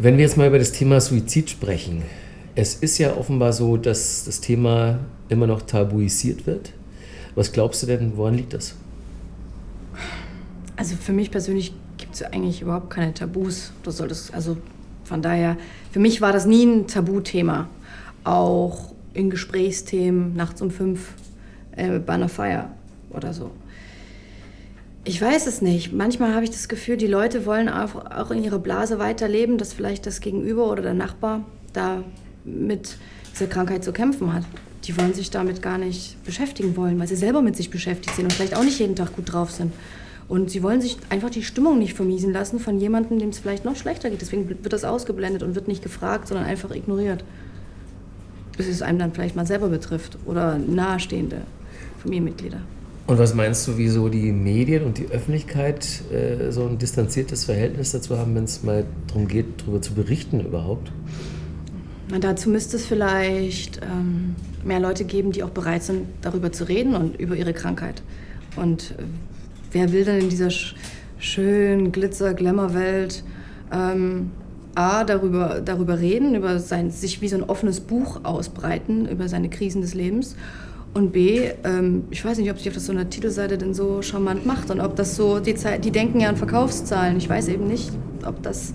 Wenn wir jetzt mal über das Thema Suizid sprechen, es ist ja offenbar so, dass das Thema immer noch tabuisiert wird. Was glaubst du denn, woran liegt das? Also für mich persönlich gibt es eigentlich überhaupt keine Tabus. Das soll das, also von daher, für mich war das nie ein Tabuthema. Auch in Gesprächsthemen nachts um fünf äh, bei einer Feier oder so. Ich weiß es nicht. Manchmal habe ich das Gefühl, die Leute wollen auch, in ihrer Blase weiterleben, dass vielleicht das Gegenüber oder der Nachbar da mit dieser Krankheit zu kämpfen hat. Die wollen sich damit gar nicht beschäftigen wollen, weil sie selber mit sich beschäftigt sind und vielleicht auch nicht jeden Tag gut drauf sind. Und sie wollen sich einfach die Stimmung nicht vermiesen lassen von jemandem, dem es vielleicht noch schlechter geht. Deswegen wird das ausgeblendet und wird nicht gefragt, sondern einfach ignoriert. Bis es einem dann vielleicht mal selber betrifft oder nahestehende Familienmitglieder. Und was meinst du, wieso die Medien und die Öffentlichkeit äh, so ein distanziertes Verhältnis dazu haben, wenn es mal darum geht, darüber zu berichten überhaupt? Na, dazu müsste es vielleicht ähm, mehr Leute geben, die auch bereit sind, darüber zu reden und über ihre Krankheit. Und äh, wer will denn in dieser sch schönen Glitzer-Glamour-Welt ähm, A, darüber, darüber reden, über sein, sich wie so ein offenes Buch ausbreiten, über seine Krisen des Lebens und B, ähm, ich weiß nicht, ob sich auf so einer Titelseite denn so charmant macht und ob das so, die, Zeit, die denken ja an Verkaufszahlen. Ich weiß eben nicht, ob das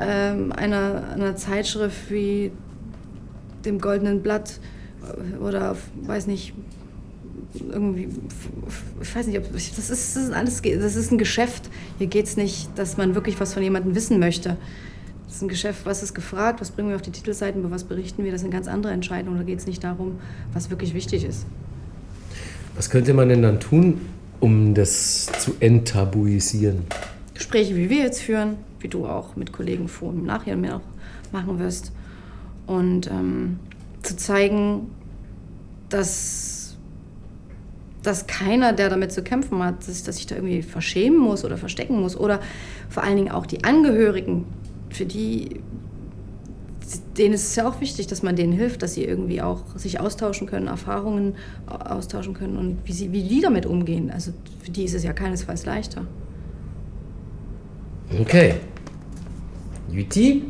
ähm, einer, einer Zeitschrift wie dem Goldenen Blatt oder, weiß nicht, irgendwie, ich weiß nicht, ob, das ist, das ist alles, das ist ein Geschäft. Hier geht es nicht, dass man wirklich was von jemandem wissen möchte. Das ist ein Geschäft, was ist gefragt, was bringen wir auf die Titelseiten, über was berichten wir. Das sind ganz andere Entscheidungen. Da geht es nicht darum, was wirklich wichtig ist. Was könnte man denn dann tun, um das zu enttabuisieren? Gespräche, wie wir jetzt führen, wie du auch mit Kollegen vor und nachher mehr auch machen wirst. Und ähm, zu zeigen, dass, dass keiner, der damit zu kämpfen hat, dass, dass sich da irgendwie verschämen muss oder verstecken muss. Oder vor allen Dingen auch die Angehörigen für die, denen ist es ja auch wichtig, dass man denen hilft, dass sie irgendwie auch sich austauschen können, Erfahrungen austauschen können und wie, sie, wie die damit umgehen. Also für die ist es ja keinesfalls leichter. Okay. Juti,